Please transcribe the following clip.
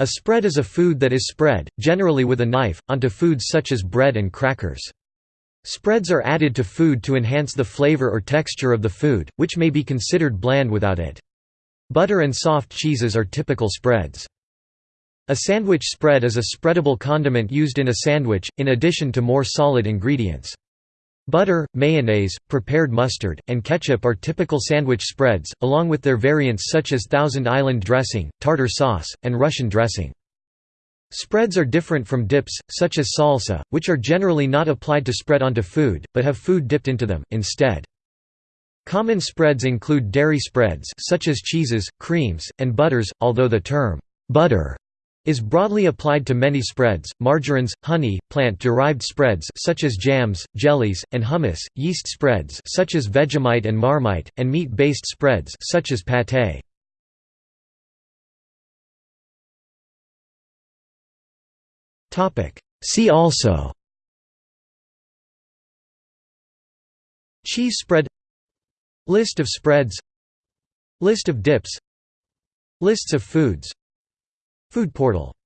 A spread is a food that is spread, generally with a knife, onto foods such as bread and crackers. Spreads are added to food to enhance the flavor or texture of the food, which may be considered bland without it. Butter and soft cheeses are typical spreads. A sandwich spread is a spreadable condiment used in a sandwich, in addition to more solid ingredients. Butter, mayonnaise, prepared mustard, and ketchup are typical sandwich spreads, along with their variants such as Thousand Island dressing, tartar sauce, and Russian dressing. Spreads are different from dips, such as salsa, which are generally not applied to spread onto food, but have food dipped into them, instead. Common spreads include dairy spreads such as cheeses, creams, and butters, although the term, "'butter' is broadly applied to many spreads, margarines, honey, plant-derived spreads such as jams, jellies, and hummus, yeast spreads such as Vegemite and Marmite, and meat-based spreads such as pâté. See also Cheese spread List of spreads List of dips Lists of foods Food portal